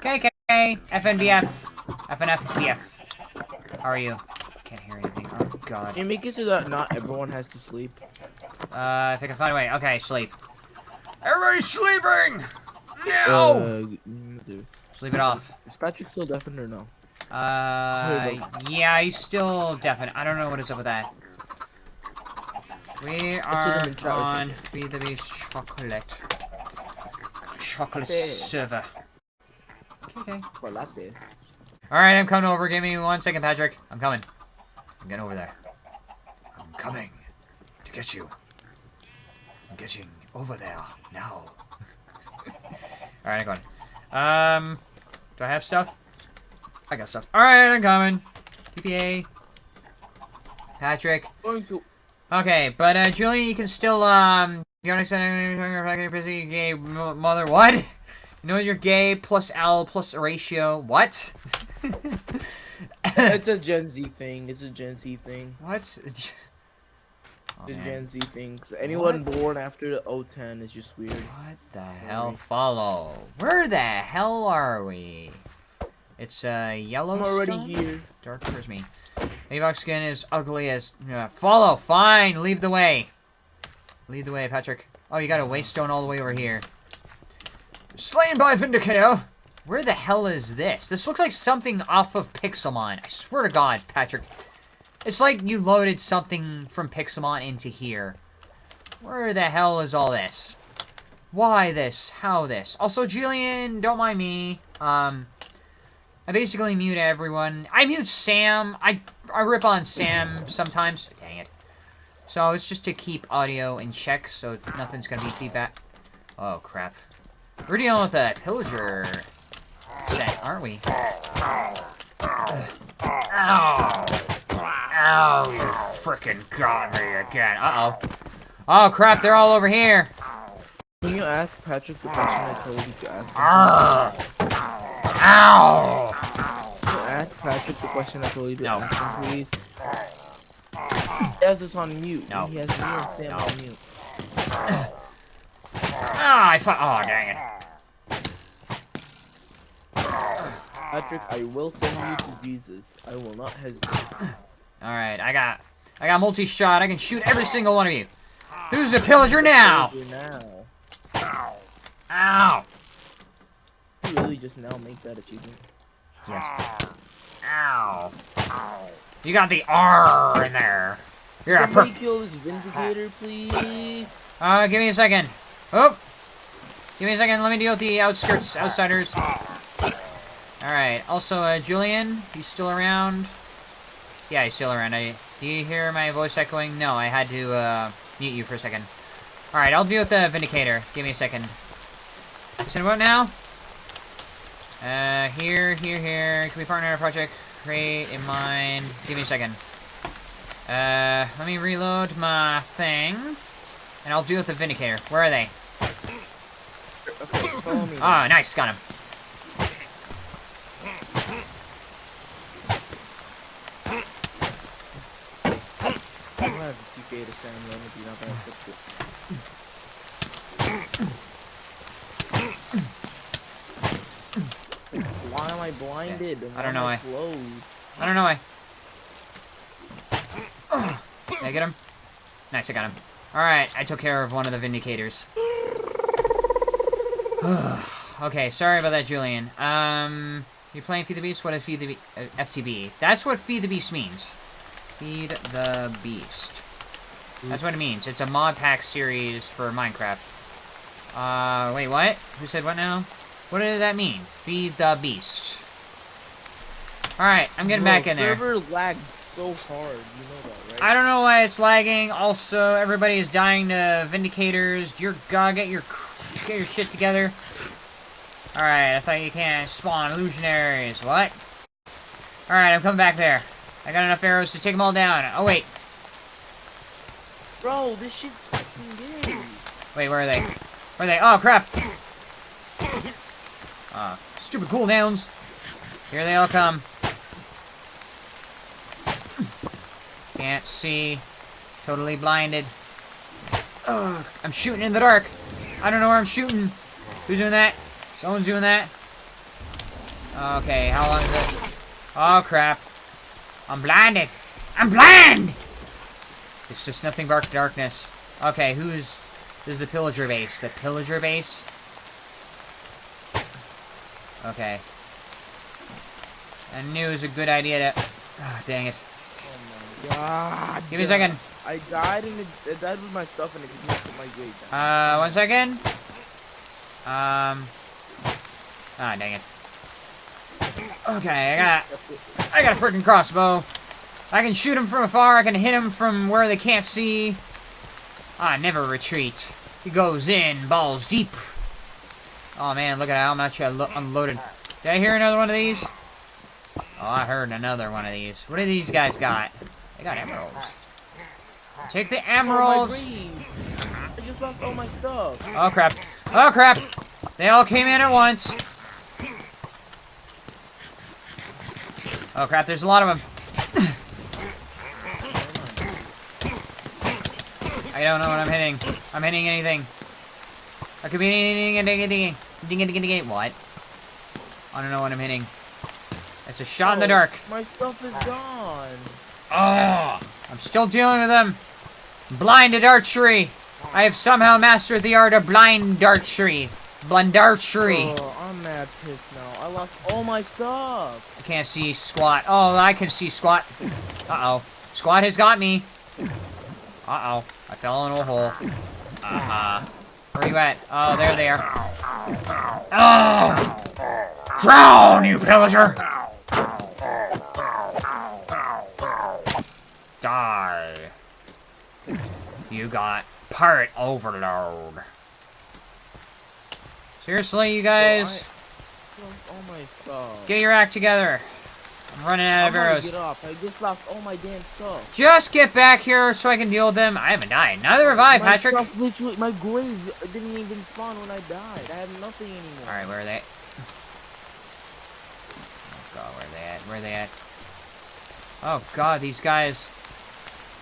KK, FNBF, FNFBF. How are you? Can't hear anything. Oh god. Can you make it so that not everyone has to sleep? Uh, if I can find a way. Okay, sleep. Everybody's sleeping! No! Uh, sleep it off. Is Patrick still deafened or no? Uh, yeah, he's still deafened. I don't know what is up with that. We are in chat with on Feed the Beast Chocolate. Chocolate server. Okay. For latte. Alright, I'm coming over. Give me one second, Patrick. I'm coming. I'm getting over there. I'm coming to get you. I'm getting over there now. Alright, I'm going. Um, do I have stuff? I got stuff. Alright, I'm coming. TPA. Patrick. Going to. Okay, but uh, Julie, you can still um. You understand? Busy gay mother. What? You know you're gay plus L plus ratio. What? It's a Gen Z thing. It's a Gen Z thing. what? Oh, a man. Gen Z thing. anyone born after the 010 is just weird. What the hell? Follow. Where the hell are we? It's uh yellow. I'm already here. Dark towards me. Maybox skin is ugly as. Uh, follow. Fine. Leave the way. Lead the way, Patrick. Oh, you got a waystone all the way over here. Slain by Vindicator. Where the hell is this? This looks like something off of Pixelmon. I swear to God, Patrick. It's like you loaded something from Pixelmon into here. Where the hell is all this? Why this? How this? Also, Julian, don't mind me. Um, I basically mute everyone. I mute Sam. I I rip on Sam sometimes. Dang it. So it's just to keep audio in check, so nothing's gonna be feedback. Oh crap. We're dealing with a pillager set, aren't we? Ow! Ow! You frickin' got me again. Uh oh. Oh crap! They're all over here. Can you ask Patrick the question I told you to ask him? Arrgh. Ow! Can you ask Patrick the question I told you to No. ask him, please? He has this on mute. No. He has me and Sam No. on mute. Ah, I fu- Oh, dang it. Patrick, I will send you to Jesus. I will not hesitate. Alright, I got... I got multi-shot. I can shoot every single one of you. Who's a pillager now? Now. Ow! You really just now make that achievement. Yes. Ow. You got the R in there. You're a Somebody per- kill this Vindicator, please. Uh, give me a second. Oh! Give me a second. Let me deal with the outskirts, outsiders. Alright. Also, uh, Julian, he's still around? Yeah, he's still around. I, do you hear my voice echoing? No, I had to, uh, mute you for a second. Alright, I'll deal with the Vindicator. Give me a second. Listen, what now? Uh, here, here, here. Can we partner a project? Create in mind. Give me a second. Uh, let me reload my thing. And I'll deal with the Vindicator. Where are they? Okay, follow me. Ah, nice. Got him. I'm gonna have to TK to Sam then if you're not gonna fix it. Why am I blinded? I don't know Why? I don't know why. Did I get him? Nice, I got him. Alright, I took care of one of the Vindicators. okay, sorry about that, Julian. Um, you playing Feed the Beast? What is Feed the Be uh, FTB? That's what Feed the Beast means. Feed the Beast. That's what it means. It's a mod pack series for Minecraft. Uh, wait, what? Who said what now? What does that mean? Feed the Beast. Alright, I'm getting Bro, back in there. server lagged so hard, you know that, right? I don't know why it's lagging. Also, everybody is dying to Vindicators. You're gonna get your get your shit together. All right, I thought you can't spawn illusionaries. What? All right, I'm coming back there. I got enough arrows to take them all down. Oh wait, Bro, this shit's fucking gay. wait, where are they? Where are they? Oh crap! Ah, stupid cooldowns. Here they all come. Can't see. Totally blinded. Ugh, I'm shooting in the dark. I don't know where I'm shooting. Who's doing that? Someone's doing that. Okay, how long is this? Oh crap. I'm blinded. I'm blind! It's just nothing but darkness. Okay, who's... This is the pillager base. The pillager base? Okay. I knew it was a good idea to... Ah, dang it. Oh my god. Give me a second. I died died with my stuff and it connected my grave. Uh, one second. Um... Ah, dang it. Okay, I got... I got a freaking crossbow. I can shoot him from afar. I can hit him from where they can't see. I never retreat. He goes in, balls deep. Oh man, look at how much I unloaded. Did I hear another one of these? Oh, I heard another one of these. What do these guys got? They got emeralds. Take the oh, emeralds. Oh, I just lost all my stuff. Oh crap. Oh crap. They all came in at once. Oh crap, there's a lot of them. I don't know what I'm hitting. I'm hitting anything. I could be anything, anything, anything, anything, anything, what? I don't know what I'm hitting. It's a shot in the Oh, dark. My stuff is gone. Oh, I'm still dealing with them. Blinded archery. I have somehow mastered the art of blind archery. Blind archery. Oh, I'm mad pissed now. I lost all my stuff. I can't see squat. Oh, I can see squat. Uh-oh. Squat has got me. Uh-oh. I fell into a hole. Uh-huh. Where you at? Oh, there they are. Oh! Drown, you pillager! Die. You got part overload. Seriously, you guys? I lost all my stuff. Get your act together. I'm running out of arrows. get off. I just lost all my damn stuff. Just get back here so I can deal with them. I haven't died. Neither have I, my Patrick. Stuff literally, my grave didn't even spawn when I died. I have nothing anymore. Alright, where are they? Oh god, where are they at? Where are they at? Oh god, these guys.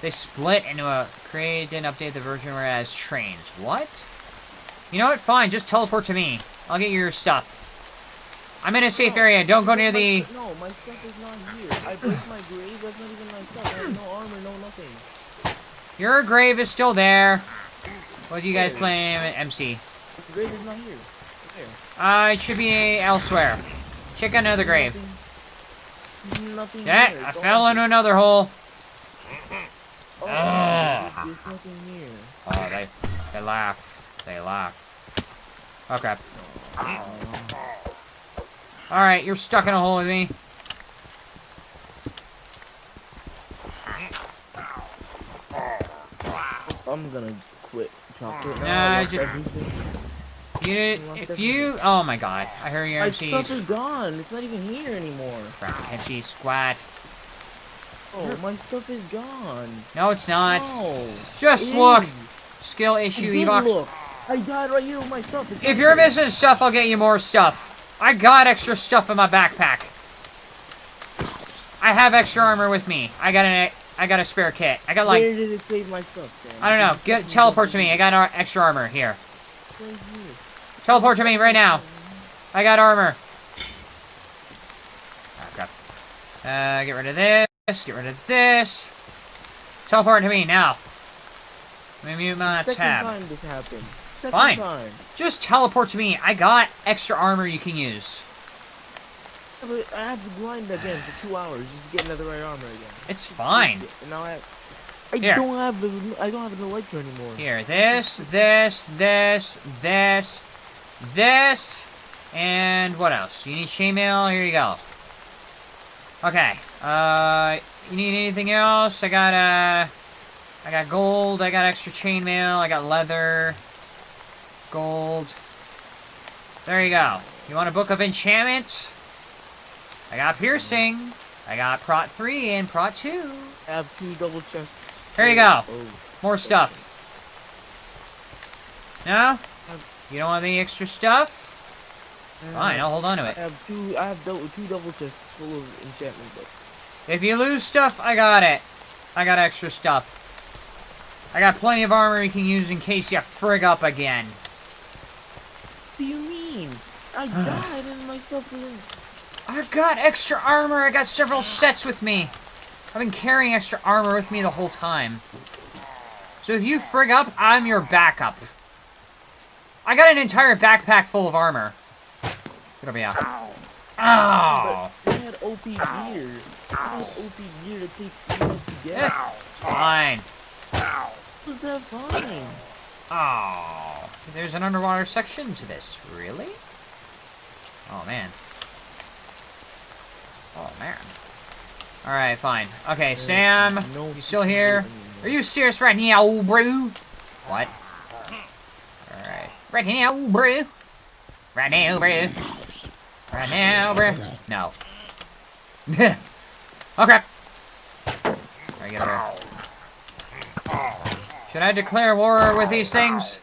They split into a create and update the version where it has trains. What? You know what? Fine, just teleport to me. I'll get your stuff. I'm in a safe No, area. Don't go near the. No, my stuff is not here. I broke my grave. That's not even my stuff. I have no armor, no nothing. Your grave is still there. What do you guys Where? play MC? The grave is not here. Uh, it should be elsewhere. Check another grave. Nothing, nothing Yeah. I fell into another hole. Oh, Ah. there's nothing here. Oh, they, they laugh. They laugh. Oh. Alright, you're stuck in a hole with me. I'm gonna quit chocolate now. Nah, I just- You, if you, oh my god, I heard your My stuff is gone. It's not even here anymore. Crap, I can't squat. Oh, my stuff is gone. No, it's not. No. Just it look. is. Skill issue, did Evox. look. I died right here with my stuff. It's If you're here. missing stuff, I'll get you more stuff. I got extra stuff in my backpack. I have extra armor with me. I got an, I got a spare kit. I got like, Where did it save my stuff, Sam? I don't know. Get teleport to me. I got ar- extra armor here. Right here. Teleport to me right now. I got armor. Oh, crap. Uh, get rid of this. Get rid of this. Teleport to me now. Let me mute my Second tab. time this happened. Second Fine. time. Just teleport to me. I got extra armor you can use. I have to grind again for two hours just to get another right armor again. It's fine. And now I I Here. don't have the I don't have an elytra anymore. Here, this, this, this, this, this, and what else? You need chainmail? Here you go. Okay. Uh, you need anything else? I got uh, I got gold. I got extra chainmail. I got leather, gold. There you go. You want a book of enchantment? I got piercing. I got prot three and prot two. I have two double chests. Here you go. Oh. More stuff. No? You don't want any extra stuff? Fine, I'll hold on to it. I have two. I have double, two double chests full of enchantment books. If you lose stuff, I got it. I got extra stuff. I got plenty of armor you can use in case you frig up again. What do you mean? I died and my stuff isn't. I got extra armor. I got several sets with me. I've been carrying extra armor with me the whole time. So if you frig up, I'm your backup. I got an entire backpack full of armor. Get over here. Ow! But they had OP gear. They had OP gear that takes years to get. Fine. Was that fine? Oh, there's an underwater section to this. Really? Oh, man. Oh, man. Alright, fine. Okay, Sam, no you still here? Are you serious right now, bro? What? Alright. Right now, bro. Right now, bro. Right now, bruh. No. okay. Alright, get over. Should I declare war with these things?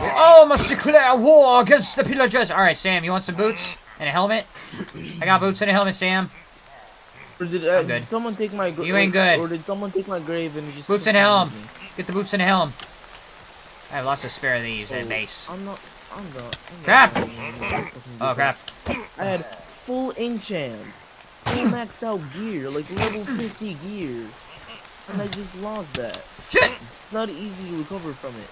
We all must declare war against the pillagers! Alright, Sam, you want some boots? And a helmet? I got boots and a helmet, Sam. Or did, uh, I'm good. did someone take my gra- You ain't good. Or did someone take my grave and just Boots and a confound helm. me? Get the boots and a helm. I have lots of spare of these and Oh, base. I'm not. I'm not. I'm Crap. Oh, crap. I had full enchants, full maxed out gear, like level 50 gear, and I just lost that. Shit! It's not easy to recover from it.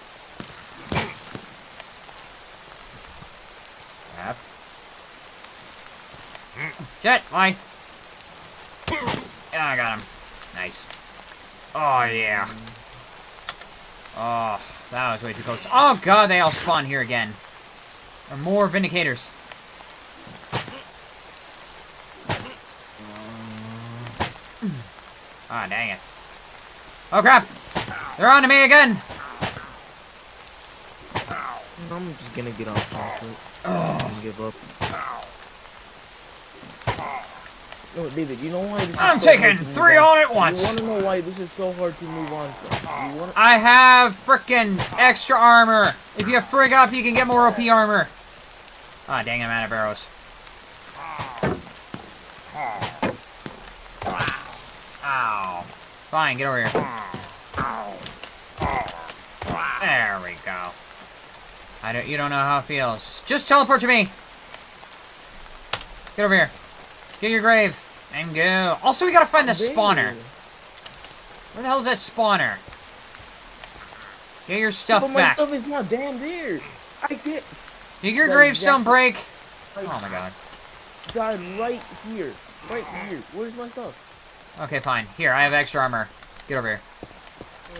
Crap. Shit, why? Yeah, I got him. Nice. Oh, yeah. Mm. Oh, that was way too close. Oh, God, they all spawn here again. Or more Vindicators. Ah, dang it. Oh, crap! They're on to me again! I'm just gonna get on off conflict Oh, and give up. No, David, you know why this I'm so taking three on at once! You wanna know why this is so hard to move on from? I have frickin' extra armor. If you frig up, you can get more OP armor. Ah, dang, I'm out of arrows. Ow. Fine, get over here. There we go. I don't. You don't know how it feels. Just teleport to me. Get over here. Get your grave and go. Also, we gotta find the spawner. Where the hell is that spawner? Get your stuff But my back. stuff is not damn there. I get Did your gravestone break? Oh my god. died right here, right here. Where's my stuff? Okay, fine. Here, I have extra armor. Get over here. Oh,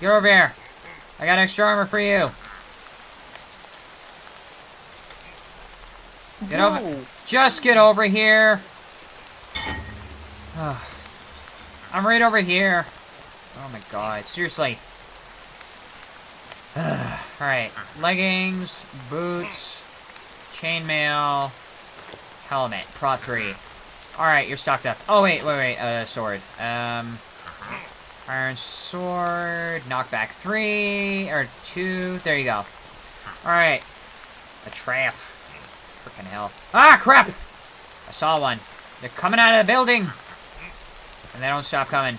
get over here. I got extra armor for you. Get over- Just get over here. I'm right over here. Oh my god, seriously. Alright, leggings, boots, chainmail, helmet, prot 3. Alright, you're stocked up. Oh wait, wait, wait, uh, sword. Um, iron sword, knockback 3, or 2, there you go. Alright, a trap. Freaking hell. Ah, crap! I saw one. They're coming out of the building! And they don't stop coming.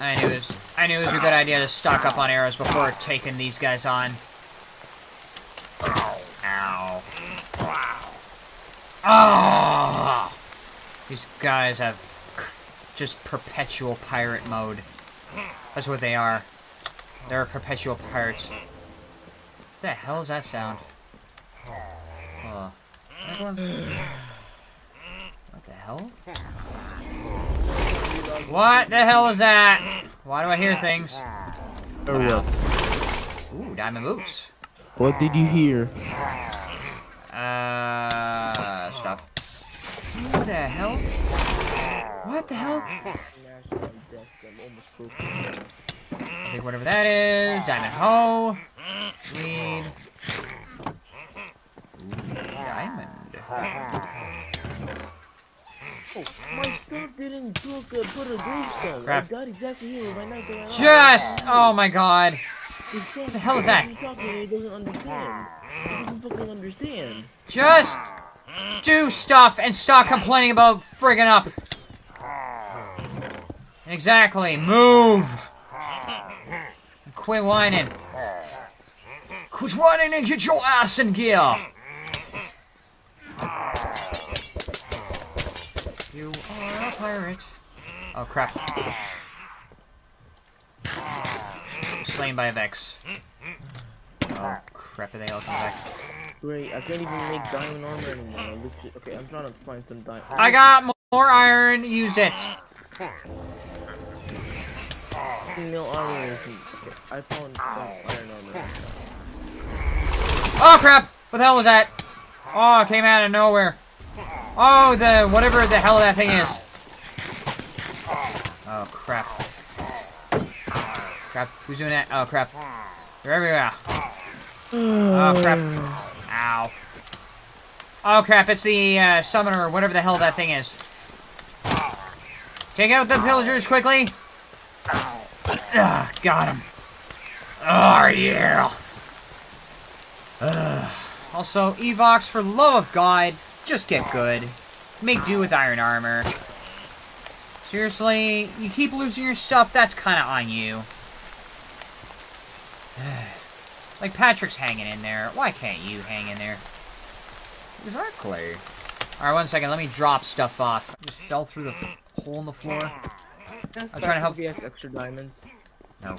I knew it was, I knew it was a good idea to stock up on arrows before taking these guys on. Ow. Ow! Ow! Ah! These guys have just perpetual pirate mode. That's what they are. They're perpetual pirates. What the hell is that sound? Oh. What the hell? What the hell is that? Why do I hear things? Or what? Ooh, diamond boots. What did you hear? Uh, stuff. What the hell? What the hell? National. I'm almost broken. I'll take whatever that is. Diamond hoe. Weed. Ooh, diamond. My stuff didn't took, uh, put a gravestone. Crap. I got exactly here my knife that Just! Oh my god. So the hell is that? He's talking and he doesn't understand. He doesn't fucking understand. Just do stuff and stop complaining about friggin' up. Exactly. Move. Quit whining. Quit whining and get your ass in gear. You are a pirate. Oh, crap. Slain by a Vex. Oh, crap, are they all coming back? Great, I can't even make diamond armor anymore. Okay, I'm trying to find some diamond. I got more iron, use it! Female armor is. Okay, I found some iron armor. Oh, crap! What the hell was that? Oh, it came out of nowhere. Oh, the, whatever the hell that thing is. Oh, crap. Crap, who's doing that? Oh, crap. They're everywhere. Oh, crap. Ow. Oh, crap, it's the uh, summoner, whatever the hell that thing is. Take out the pillagers quickly. Ah, got him. Oh, yeah. Ugh. Also, Evox, for love of God, just get good. Make do with iron armor. Seriously, you keep losing your stuff, that's kind of on you. like, Patrick's hanging in there. Why can't you hang in there? Exactly. Alright, one second. Let me drop stuff off. I just fell through the hole in the floor. I'm trying to help- VX extra diamonds. No.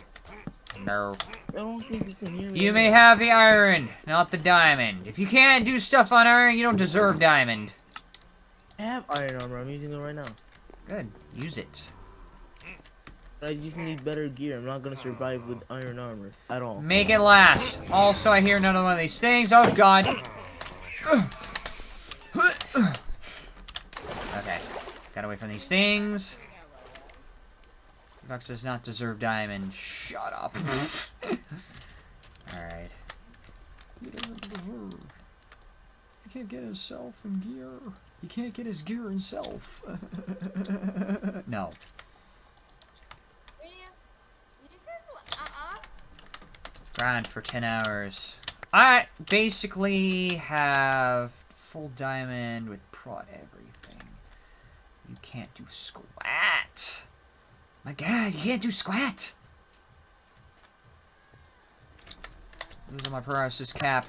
No. I don't think you can hear me. You may have the iron, not the diamond. If you can't do stuff on iron, you don't deserve diamond. I have iron armor. I'm using it right now. Good. Use it. I just need better gear. I'm not gonna survive with iron armor at all. Make it last. Also, I hear another one of these things. Oh, God. Okay. Got away from these things. Fox does not deserve diamond. Shut up. Alright. He doesn't deserve. He can't get himself in gear. He can't get his gear himself. no. Grind for 10 hours. I basically have full diamond with prod everything. You can't do squat. My god, you can't do squat. Losing my paralysis cap.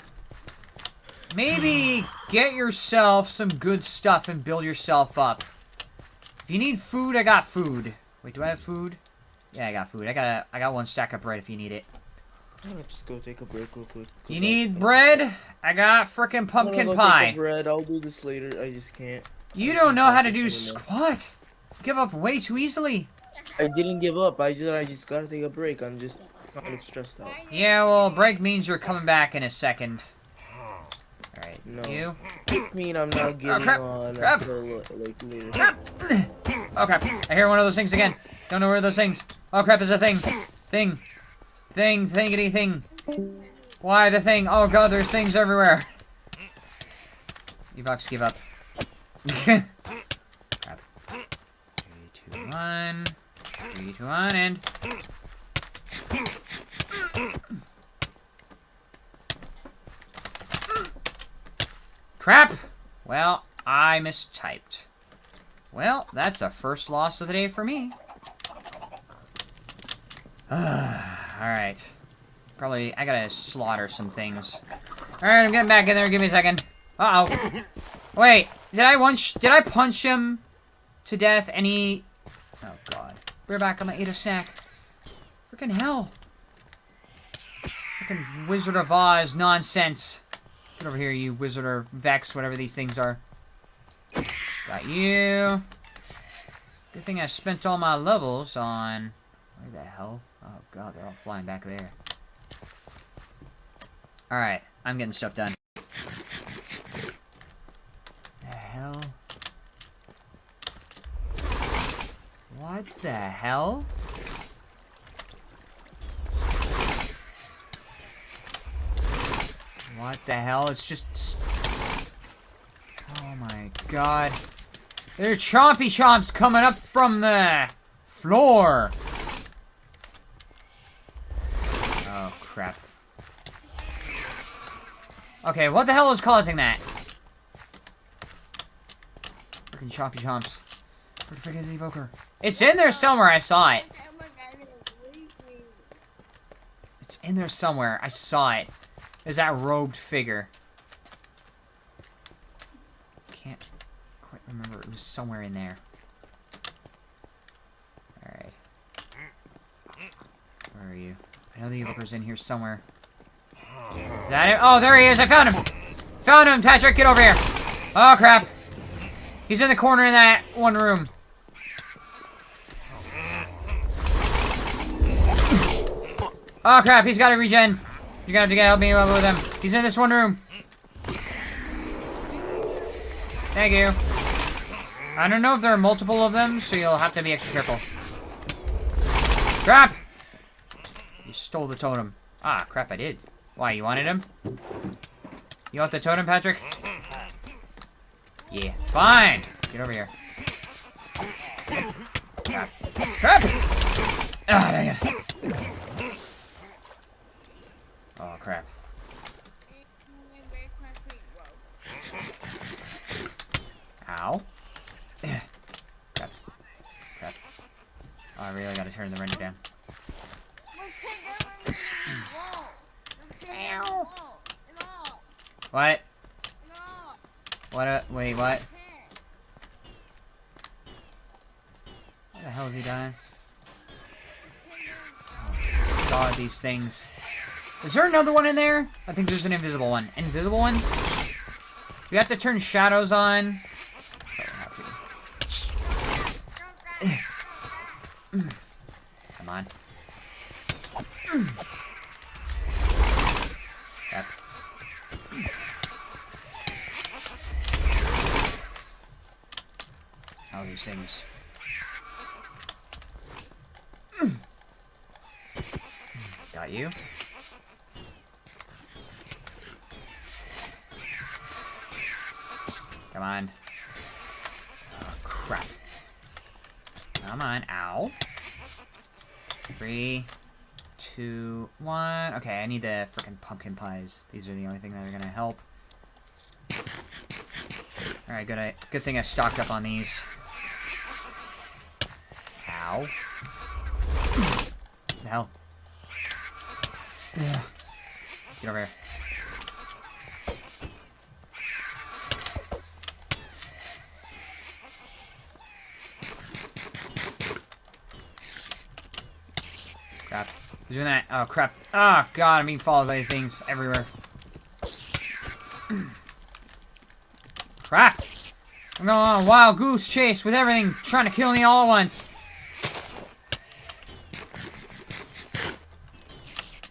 Maybe get yourself some good stuff and build yourself up. If you need food, I got food. Wait, do I have food? Yeah, I got food. I got a, I got one stack of bread if you need it. I'm gonna just go take a break real quick. You I- need bread? I got frickin' gonna pumpkin go pie. bread. I'll do this later. I just can't. You I don't know how to do squat. Give up way too easily. I didn't give up. I just I just gotta take a break. I'm just kind of stressed out. Yeah, well, break means you're coming back in a second. Alright, No. you. I mean I'm not oh, getting crap, on crap. until like later. Oh crap, I hear one of those things again. Don't know where those things. Oh crap, is a thing. Thing. Thing, thingity thing. Why the thing? Oh god, there's things everywhere. Evox, give up. crap. Three, two, one. Two, one, and... Crap! Well, I mistyped. Well, that's a first loss of the day for me. Alright. Probably, I gotta slaughter some things. Alright, I'm getting back in there. Give me a second. Uh-oh. Wait, did I once, did I punch him to death Any... Oh, God. We're back. I'm gonna eat a snack. Freaking hell. Freaking Wizard of Oz nonsense. Get over here, you Wizard or Vex, whatever these things are. Got you. Good thing I spent all my levels on... Where the hell? Oh god, they're all flying back there. Alright, I'm getting stuff done. The hell? What the hell? What the hell? It's just... Oh my god. There's chompy chomps coming up from the floor. Oh, crap. Okay, what the hell is causing that? Freaking chompy chomps. Where the frick is the evoker? It's in there somewhere, I saw it. It's in there somewhere, I saw it. There's that robed figure. Can't quite remember, it was somewhere in there. Alright. Where are you? I know the evoker's in here somewhere. Is that it? Oh, there he is! I found him! Found him, Patrick! Get over here! Oh, crap! He's in the corner in that one room. Oh, crap, he's got a regen. You're gonna have to get help me with him. He's in this one room. Thank you. I don't know if there are multiple of them, so you'll have to be extra careful. Crap! You stole the totem. Ah, crap, I did. Why, you wanted him? You want the totem, Patrick? Yeah, fine! Get over here. Crap. Crap! Ah, dang it. Crap. Ow. crap. Crap. Oh, I really gotta turn the render down. What? What? Uh, wait, what? Where the hell is he dying? Oh, God, these things. Is there another one in there? I think there's an invisible one. Invisible one? We have to turn shadows on. Come on. Yep. All these things. Got you. Come on. Oh, crap. Come on. Ow. Three, two, one. Okay, I need the freaking pumpkin pies. These are the only thing that are gonna help. Alright, good, I, good thing I stocked up on these. Ow. the hell? Yeah. Get over here. Crap. He's doing that. Oh, crap. Oh, God, I'm being followed by things everywhere. crap! I'm going on a wild goose chase with everything trying to kill me all at once.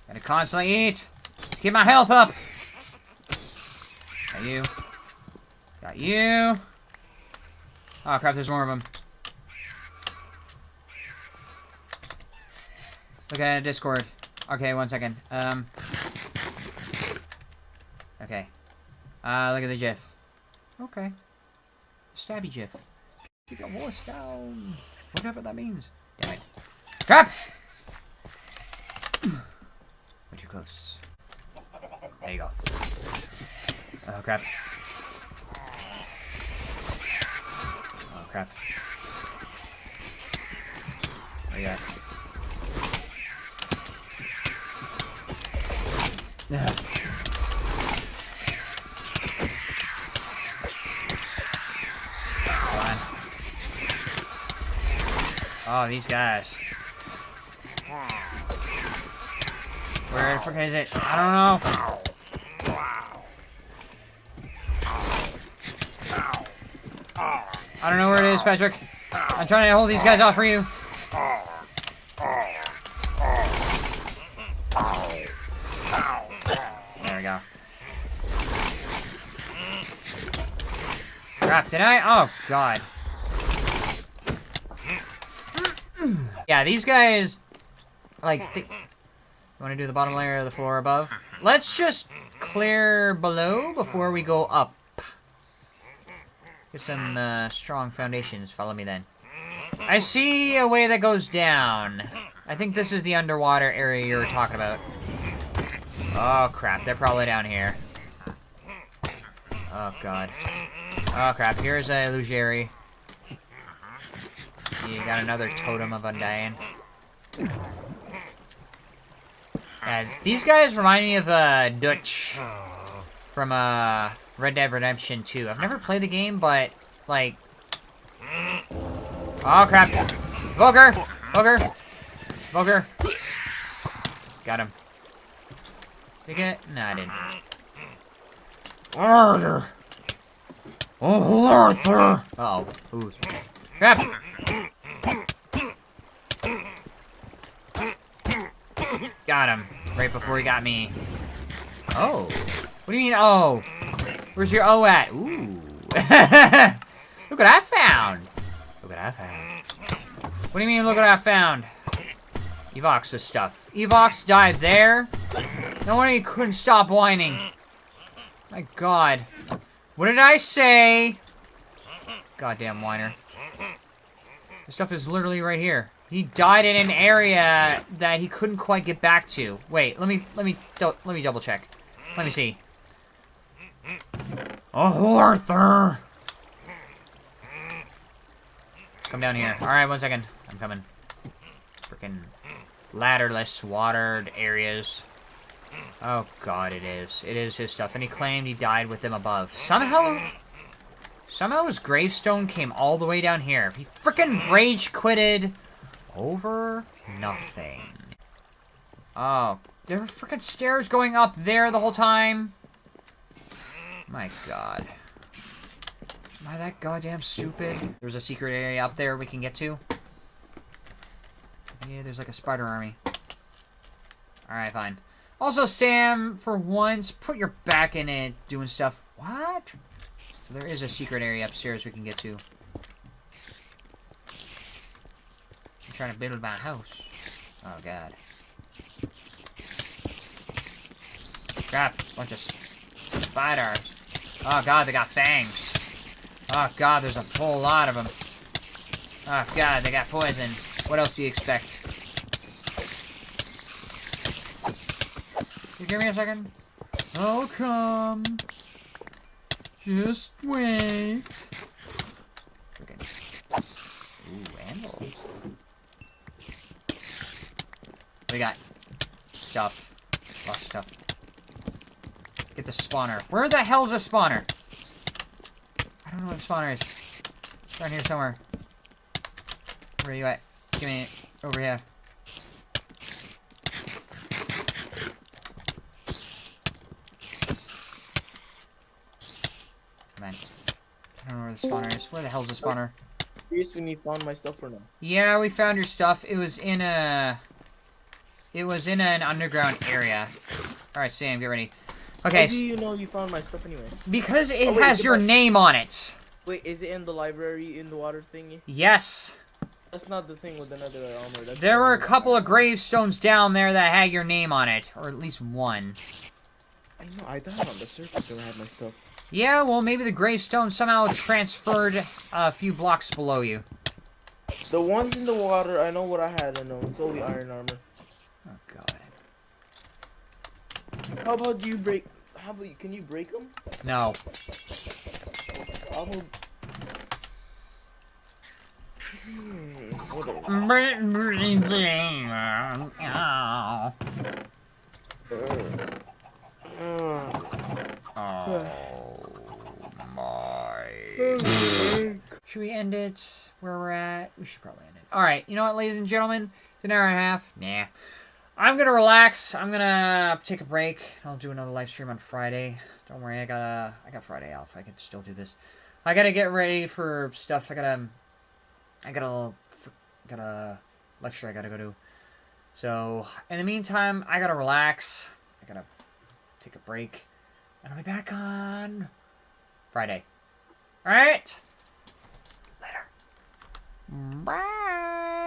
Gotta constantly eat. Keep my health up. Got you. Got you. Oh, crap, there's more of them. Look at Discord. Okay, one second. Um. Okay. Uh, look at the GIF. Okay. Stabby GIF. Keep your voice down. Whatever that means. Damn it. Crap! Way too close. There you go. Oh, crap. Oh, crap. Oh. Yeah. Come on. Oh, these guys. Where the frick is it? I don't know. I don't know where it is, Patrick. I'm trying to hold these guys off for you. Crap, did I? Oh, God. Yeah, these guys, like, they, want to do the bottom layer of the floor above? Let's just clear below before we go up. Get some uh, strong foundations. Follow me then. I see a way that goes down. I think this is the underwater area you were talking about. Oh, crap. They're probably down here. Oh, God. Oh, crap. Here's a Lugeri. You got another Totem of Undying. Yeah, these guys remind me of uh, Dutch from uh, Red Dead Redemption 2. I've never played the game, but, like... Oh, crap. Volker! Volker! Volker! Got him. Did I get? It? No, I didn't. Arthur! Oh, Arthur! Uh oh. Ooh. Crap! Got him. Right before he got me. Oh. What do you mean, oh? Where's your O at? Ooh. look what I found. Look what I found. What do you mean, look what I found? Evox's stuff. Evox died there? No wonder he couldn't stop whining. My god. What did I say? Goddamn whiner. This stuff is literally right here. He died in an area that he couldn't quite get back to. Wait, let me let me let me double check. Let me see. Oh, Arthur! Come down here. All right, one second. I'm coming. Freaking ladderless, watered areas. Oh god, it is. It is his stuff, and he claimed he died with them above. Somehow, somehow his gravestone came all the way down here. He freaking rage quitted over nothing. Oh, there were freaking stairs going up there the whole time. My god. Am I that goddamn stupid? There's a secret area up there we can get to. Yeah, there's like a spider army. Alright, fine. Also, Sam, for once, put your back in it doing stuff. What? So there is a secret area upstairs we can get to. I'm trying to build my house. Oh, God. Crap, bunch of spiders. Oh, God, they got fangs. Oh, God, there's a whole lot of them. Oh, God, they got poison. What else do you expect? Give me a second? I'll come. Just wait. Freaking. Ooh, animals. We got stuff. Lots of stuff. Get the spawner. Where the hell's the spawner? I don't know what the spawner is. It's around here somewhere. Where are you at? Give me. Over here. Man. Don't where the spawner is. The hell's the spawner? Curious when found my stuff or no? Yeah, we found your stuff. It was in a... It was in an underground area. Alright, Sam, get ready. Okay, How do you know you found my stuff anyway? because it Oh, wait, has it your my- name on it. Wait, is it in the library in the water thingy? Yes. That's not the thing with another um, armor. That's There the were a couple of gravestones down there that had your name on it. Or at least one. I know. I died on the surface where I had my stuff. Yeah, well, maybe the gravestone somehow transferred a few blocks below you. The ones in the water, I know what I had in them. It's only iron armor. Oh, God. How about you break? How about you? Can you break them? No. How about? Hmm, Should we end it where we're at? We should probably end it. All right. You know what, ladies and gentlemen? It's an hour and a half. Nah. I'm gonna relax. I'm gonna take a break. I'll do another live stream on Friday. Don't worry. I got to I got Friday off. I can still do this. I gotta get ready for stuff. I gotta. I gotta. Got a lecture I gotta go to. So in the meantime, I gotta relax. I gotta take a break. And I'll be back on Friday. Alright? Later. Bye.